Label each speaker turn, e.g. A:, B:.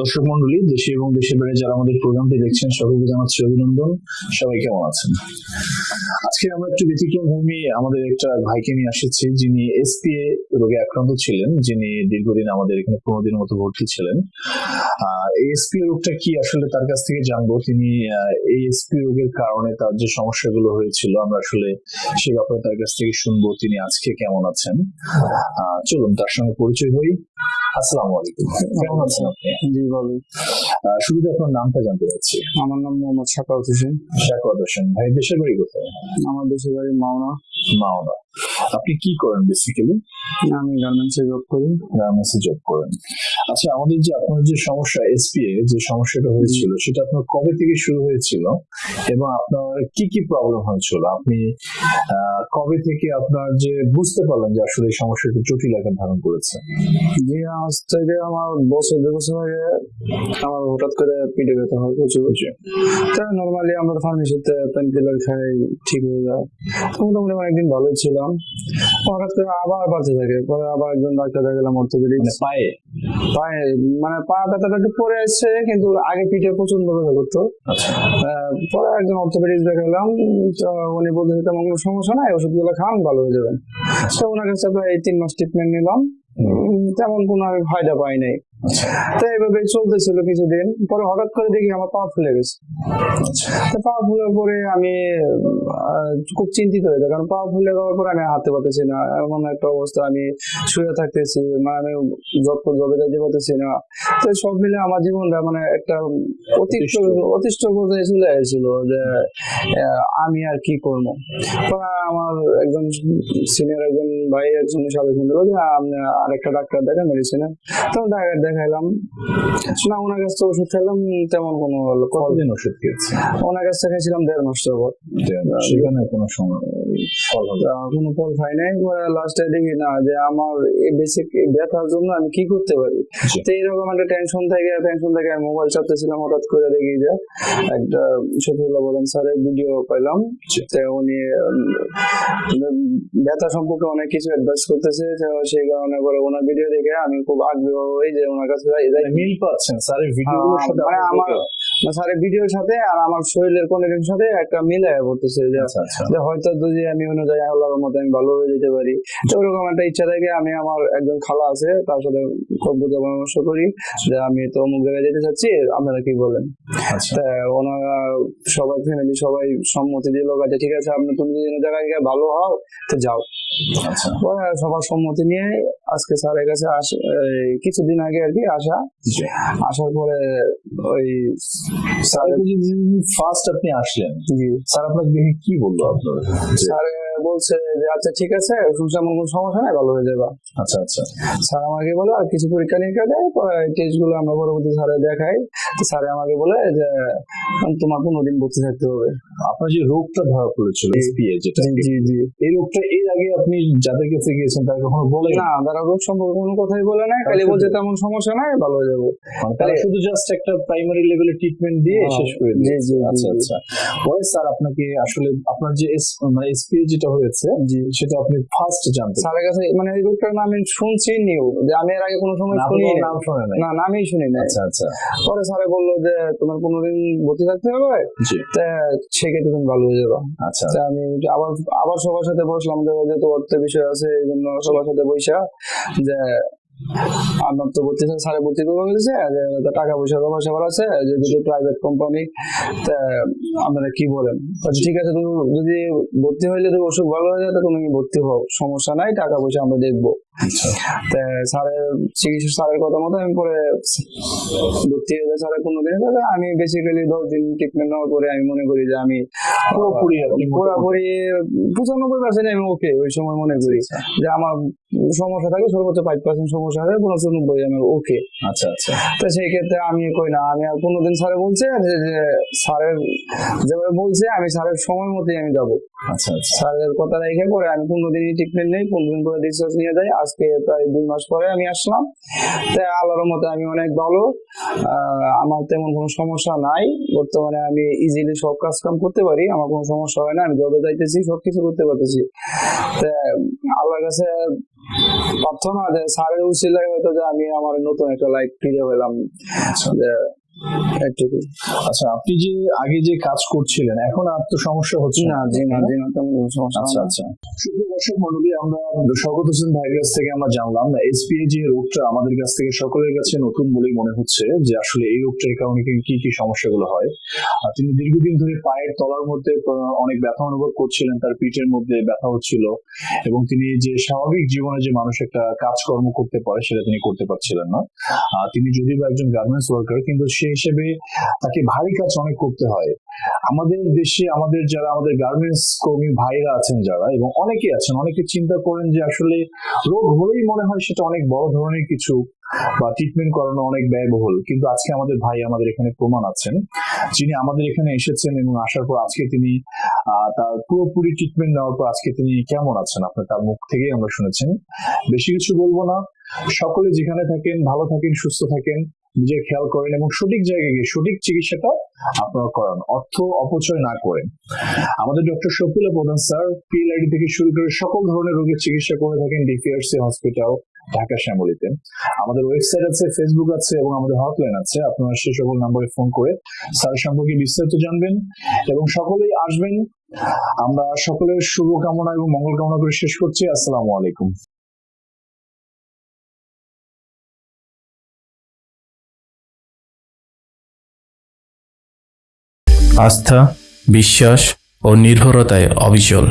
A: দর্শক মন্ডলী, দেশে এবং দেশের বাইরে যারা আমাদের প্রোগ্রামটি দেখছেন, সকলকে জানাচ্ছি অভিনন্দন। সবাই কেমন আছেন? আজকে আমরা একটু ব্যতিক্রম ভূমি, আমাদের একটা ভাইকে নিয়ে আসেছি, যিনি এসপিএ রোগে আক্রান্ত ছিলেন, যিনি দীর্ঘদিন আমাদের এখানে পনেরো দিনের মতো ভর্তি ছিলেন। এসপি রোগটা কি আসলে তার কাছ থেকে জানব? তিনি এই এসপি রোগের কারণে তার যে সমস্যাগুলো হয়েছিল, আমরা আসলে সে ব্যাপারে তার কাছ থেকে শুনব, তিনি আজকে কেমন আছেন? চলুন, তার সঙ্গে পরিচয় হই। আসসালামু আলাইকুম কেমন আছেন আপনি?
B: জি
A: শুরুতে আপনার নামটা জানতে চাচ্ছি।
B: আমার নাম মোহাম্মদ হোসেন।
A: হোসেন ভাই দেশের বাড়ি কোথায়?
B: আমার দেশের বাড়ি মাওনা।
A: মাওনা। আপনি কি করেন বেসিক্যালি
B: আমি গার্মেন্টসে জব করি।
A: গার্মেন্টসে জব করেন। আচ্ছা আমাদের যে আপনার যে সমস্যা এসপিএ যে সমস্যাটা হয়েছিল সেটা আপনার কবে থেকে শুরু হয়েছিল? এবং আপনার কি কি প্রবলেম হয়েছিল? আপনি আহ, কবে থেকে আপনার যে বুঝতে পারলেন যে আসলে এই সমস্যাটা জটিল আকার ধারণ করেছে?
B: যে আজ থেকে আমার বছর দু বছর আগে আমার হঠাৎ করে পিঠে ব্যথা হয় প্রচুর নর্মালি আমরা ফার্মেসিতে পেন কিলার খাই ঠিক হয়ে যায়। মোটামুটি আমি একদিন ভালোই ছিলাম। হঠাৎ করে আবার বাড়তে থাকে পরে আবার একজন ডাক্তার দেখালাম অর্থোপেডিক
A: মানে পায়ে?
B: পায়ে মানে পা ব্যথাটা একটু পরে আসছে কিন্তু আগে পিঠে প্রচণ্ড ব্যথা করতো।
A: আচ্ছা।
B: পরে একজন অর্থোপেডিক্স দেখালাম তো উনি বলতে তেমন কোনো সমস্যা নাই ওষুধগুলো খান ভালো হয়ে যাবেন তো ওনার কাছে প্রায় তিন মাস ট্রিটমেন্ট নিলাম। তেমন কোনো আমি ফায়দা পাই নাই।
A: আচ্ছা
B: তো এইভাবে চলতেছিল কিছুদিন পরে হঠাৎ করে দেখি আমার পা ফুলে গেছে।
A: আচ্ছা।
B: পা ফুলে পরে আমি খুব চিন্তিত হয়ে যাই কারণ পা ফুলে যাওয়ার পরে আমি হাঁটতে পারতেছি না এমন একটা অবস্থা আমি শুয়ে থাকতেছি মানে আমি জব জবে যাইতে পারতেছি না। তো সব মিলে আমার জীবনটা মানে একটা অতিষ্ঠ অতিষ্ঠ। পর্যায়ে চলে এসেছিল যে আমি আর কি করব। পরে আমার একজন সিনিয়র একজন ভাই একজন সাজেশন দিল যে আপনি আরেকটা ডাক্তার দেখেন মেডিসিনে তো ডাক্তার দেখাইলাম না ওনার কাছ থেকে ওষুধ খেলাম তেমন কোনো
A: কতদিন ওষুধ খেয়েছে
B: ওনার কাছ থেকে খাইছিলাম দেড় মাস যাবত
A: সেখানে কোনো সময়
B: কোনো ফল খাই নাই। লাস্টে দেখি না যে আমার বেসিক ব্যথার জন্য আমি কি করতে পারি? তো এইরকম একটা টেনশন থেকে টেনশন থেকে আমি মোবাইল চাপতেছিলাম হঠাৎ করে দেখি যে একটা শফিউল্লাহ বলেন স্যারের ভিডিও পাইলাম। উনি ব্যথা সম্পর্কে অনেক কিছু অ্যাডভাইস করতেছে সেই কারণে পরে ওনার ভিডিও দেখে আমি খুব আগ্রহ হই যে ওনার কাছে।
A: মানে মিল পাচ্ছেন স্যারের
B: আহ,
A: সাথে
B: মানে আমার স্যারের ভিডিওর সাথে আর আমার শরীরের কন্ডিশনের সাথে একটা মিলায় পড়তেছে যে
A: আচ্ছা আচ্ছা।
B: যে হয়তো যদি আমি অনুযায়ী আল্লাহর মতো আমি ভালো হয়ে যেতে পারি। তো ওরকম একটা ইচ্ছা থেকে আমি আমার একজন খালা আছে তার সাথে খুব বুঝা পরামর্শ করি যে আমি তো অমুক জায়গায় যেতে চাচ্ছি আপনারা কি বলেন?
A: আচ্ছা।
B: ওনারা সবাই ফ্যামিলি সবাই সম্মতি দিল ঠিক আছে আপনি তুমি যদি জায়গায় গিয়ে ভালো হও তো যাও। সবার সম্মতি নিয়ে আজকে স্যারের কাছে কিছুদিন আগে আর কি আসা। আসার পরে ওই স্যারের
A: ফার্স্ট আপনি আসলেন। স্যার আপনাকে দেখে কি বলল আপনার?
B: স্যার বলছে যে আচ্ছা ঠিক আছে শুনছি এমন কোনো সমস্যা নাই ভালো হয়ে যাবে।
A: আচ্ছা আচ্ছা।
B: স্যার আমাকে বলে আর কিছু পরীক্ষা নিরীক্ষা দেয় টেস্টগুলো আমরা পরবর্তী স্যারে দেখাই। স্যারে আমাকে বলে যে তোমার পনেরো দিন ভর্তি থাকতে হবে।
A: আপনার যে রোগটা ধরা পড়েছিল এসপিএ যেটা
B: জি জি
A: এই রোগটা এর আগে আপনি যাদের কাছে গিয়েছেন তারা কখনো বলে
B: না তারা রোগ সম্পর্কে কোনো কথাই বলে নাই খালি বলছে তেমন সমস্যা নাই ভালো হয়ে যাব।
A: মানে তারা শুধু জাস্ট একটা প্রাইমারি লেভেলে ট্রিটমেন্ট দিয়ে
B: হ্যাঁ,
A: শেষ করে দিয়েছে। আচ্ছা আচ্ছা। পরে স্যার আপনাকে আসলে আপনার যে মানে এসপিএ যেটা হয়েছে।
B: জি।
A: সেটা আপনি ফার্স্ট জানতে
B: স্যারের কাছে মানে এই রোগটার নাম আমি শুনছি নিউ যে আমি এর আগে কোনো সময় শুনি
A: নাম শুনে
B: না নামই শুনি নাই।
A: আচ্ছা আচ্ছা।
B: পরে স্যারে বলল যে তোমার পনেরো দিন ভর্তি থাকতে হবে?
A: জি।
B: সেক্ষেত্রে তুমি ভালো হয়ে যাবে।
A: আচ্ছা।
B: আমি আবার আবার সবার সাথে বসলাম যে তো অর্থ বিষয় আছে এই জন্য সবার সাথে বৈশা যে আমার তো ভর্তি স্যারে ভর্তি করে বলেছে টাকা পয়সার অভাব সবার আছে যদি প্রাইভেট কোম্পানি আপনারা কি বলেন? ঠিক আছে, তুমি যদি ভর্তি হইলে তো অসুখ ভালো হয়ে যায় তুমি ভর্তি হও, সমস্যা নাই, টাকা পয়সা আমরা দেখব।
A: আচ্ছা
B: স্যারের চিকিৎসা স্যারের কথা মতো আমি পরে ভর্তি হয়ে স্যারের কোনো দিন আমি বেসিক্যালি দশ দিন ট্রিটমেন্ট নেওয়ার পরে আমি মনে করি যে আমি
A: পুরোপুরি
B: পুরোপুরি পঁচানব্বই পার্সেন্ট আমি ওকে ওই সময় মনে করি।
A: আচ্ছা
B: যে আমার সমস্যা থাকে সর্বোচ্চ ফাইভ পার্সেন্ট সমস্যা থাকে পঁচানব্বই আমি ওকে
A: আচ্ছা আচ্ছা।
B: তো সেই ক্ষেত্রে আমি কই না আমি আর কোনোদিন স্যারে বলছে যে স্যারের যেভাবে বলছে আমি স্যারের সময় মতোই আমি যাব।
A: আচ্ছা আচ্ছা।
B: স্যারের কথা রেখে পরে আমি পনেরো দিনই ট্রিটমেন্ট নেই পনেরো দিন পরে ডিসচার্জ নিয়ে যাই। আজকে প্রায় দুই মাস পরে আমি আসলাম। তাই আল্লাহর মতে আমি অনেক ভালো। আমার তেমন কোনো সমস্যা নাই। বর্তমানে আমি ইজিলি সব কাজ কাম করতে পারি। আমার কোনো সমস্যা হয় না। আমি জবে যাইতেছি সবকিছু করতে পারতেছি। তা আল্লাহর কাছে প্রার্থনা যে স্যারের উচিলাই হয়তো যে আমি আমার নতুন একটা লাইফ ফিরে পেলাম। একটুকু
A: আচ্ছা আপনি যে আগে যে কাজ করছিলেন এখন আর তো সমস্যা হচ্ছে
B: না? জি না জি না তেমন সমস্যা
A: আচ্ছা আচ্ছা। সুপ্রিয় দর্শক মন্ডলী আমরা হোসেন ভাইয়ের কাছ থেকে আমরা জানলাম এসপিএ যে রোগটা আমাদের কাছ থেকে সকলের কাছে নতুন বলেই মনে হচ্ছে যে আসলে এই রোগটার কারণে কি- কি সমস্যাগুলো হয়। আর তিনি দীর্ঘদিন ধরে পায়ের তলার মধ্যে অনেক ব্যথা অনুভব করছিলেন তার পিঠের মধ্যে ব্যথা হচ্ছিল এবং তিনি যে স্বাভাবিক জীবনে যে মানুষ একটা কাজকর্ম করতে পারে সেটা তিনি করতে পারছিলেন না। তিনি যদিও বা একজন গার্মেন্টস ওয়ার্কার কিন্তু সেই হিসেবে তাকে ভারী কাজ অনেক করতে হয়। আমাদের দেশে আমাদের যারা, আমাদের গার্মেন্টস কর্মী ভাইরা আছেন যারা এবং অনেকে আছেন, অনেকে চিন্তা করেন যে আসলে রোগ হলেই মনে হয় সেটা অনেক বড় ধরনের কিছু বা ট্রিটমেন্ট করানো অনেক ব্যয়বহুল। কিন্তু আজকে আমাদের ভাই আমাদের এখানে প্রমাণ আছেন। যিনি আমাদের এখানে এসেছেন এবং আসার পর আজকে তিনি তার পুরোপুরি ট্রিটমেন্ট নেওয়ার পর আজকে তিনি কেমন আছেন আপনার তার মুখ থেকেই আমরা শুনেছেন। বেশি কিছু বলব না। সকলে যেখানে থাকেন, ভালো থাকেন, সুস্থ থাকেন। নিজের খেয়াল করেন এবং সঠিক জায়গায় গিয়ে সঠিক চিকিৎসাটা আপনারা করান, অর্থ অপচয় না করেন। আমাদের ডক্টর শফিলা প্রধান স্যার পিএলআইডি থেকে শুরু করে সকল ধরনের রোগের চিকিৎসা করে থাকেন ডিপিআরসি হসপিটাল ঢাকা শ্যামলীতে। আমাদের ওয়েবসাইট আছে ফেসবুক আছে এবং আমাদের হটলাইন আছে, আপনারা সেই সকল নম্বরে ফোন করে স্যার সম্পর্কে বিস্তারিত জানবেন এবং সকলেই আসবেন। আমরা সকলের শুভকামনা এবং মঙ্গল কামনা করে শেষ করছি। আসসালামু আলাইকুম।
C: আস্থা বিশ্বাস ও নির্ভরতায় অবিচল।